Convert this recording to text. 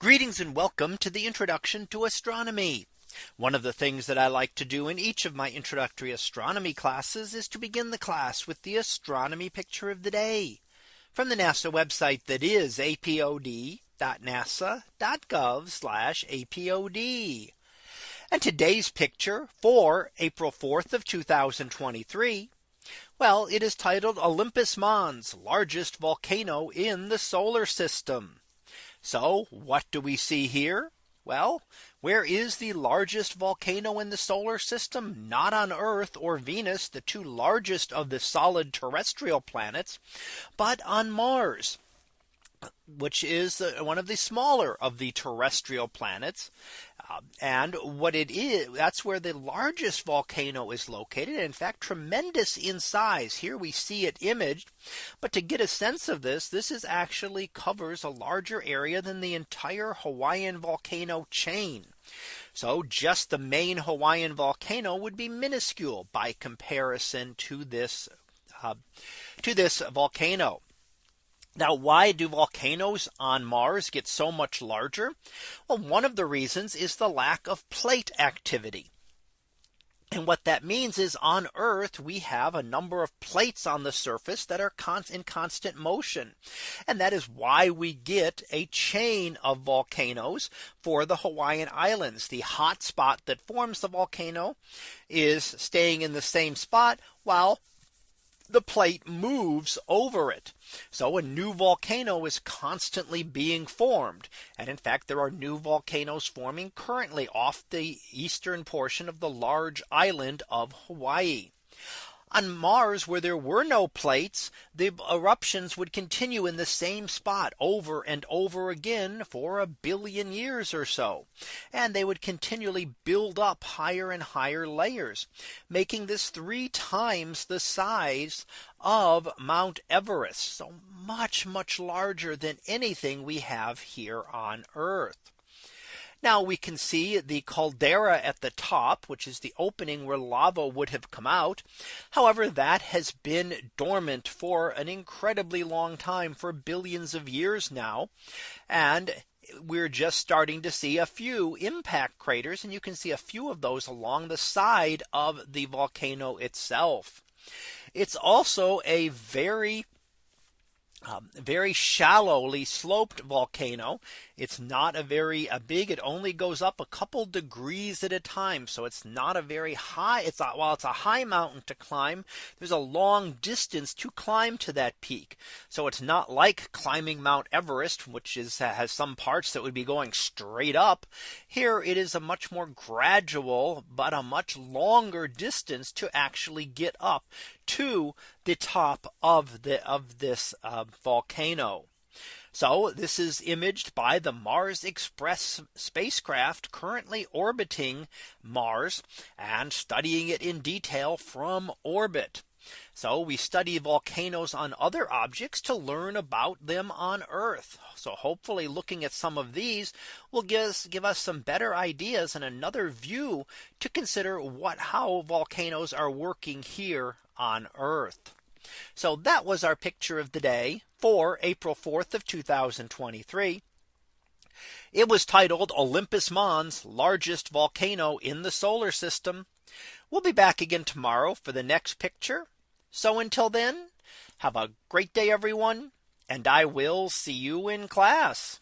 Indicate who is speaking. Speaker 1: Greetings and welcome to the introduction to astronomy. One of the things that I like to do in each of my introductory astronomy classes is to begin the class with the astronomy picture of the day from the NASA website that is apod.nasa.gov apod. And today's picture for April 4th of 2023. Well, it is titled Olympus Mons largest volcano in the solar system. So what do we see here? Well, where is the largest volcano in the solar system? Not on Earth or Venus, the two largest of the solid terrestrial planets, but on Mars which is uh, one of the smaller of the terrestrial planets. Uh, and what it is, that's where the largest volcano is located. In fact, tremendous in size. Here we see it imaged. But to get a sense of this, this is actually covers a larger area than the entire Hawaiian volcano chain. So just the main Hawaiian volcano would be minuscule by comparison to this uh, to this volcano. Now, why do volcanoes on Mars get so much larger? Well, one of the reasons is the lack of plate activity. And what that means is on Earth, we have a number of plates on the surface that are in constant motion. And that is why we get a chain of volcanoes for the Hawaiian Islands. The hot spot that forms the volcano is staying in the same spot while the plate moves over it. So a new volcano is constantly being formed. And in fact, there are new volcanoes forming currently off the eastern portion of the large island of Hawaii. On Mars, where there were no plates, the eruptions would continue in the same spot over and over again for a billion years or so. And they would continually build up higher and higher layers, making this three times the size of Mount Everest. So much, much larger than anything we have here on Earth. Now we can see the caldera at the top, which is the opening where lava would have come out. However, that has been dormant for an incredibly long time for billions of years now. And we're just starting to see a few impact craters and you can see a few of those along the side of the volcano itself. It's also a very um, very shallowly sloped volcano. It's not a very a big. It only goes up a couple degrees at a time. So it's not a very high. It's not, while it's a high mountain to climb, there's a long distance to climb to that peak. So it's not like climbing Mount Everest, which is has some parts that would be going straight up. Here it is a much more gradual, but a much longer distance to actually get up to the top of the of this uh, volcano. So this is imaged by the Mars Express spacecraft currently orbiting Mars and studying it in detail from orbit. So we study volcanoes on other objects to learn about them on Earth. So hopefully looking at some of these will give us, give us some better ideas and another view to consider what how volcanoes are working here on Earth. So that was our picture of the day for April 4th of 2023. It was titled Olympus Mons largest volcano in the solar system. We'll be back again tomorrow for the next picture. So until then, have a great day, everyone, and I will see you in class.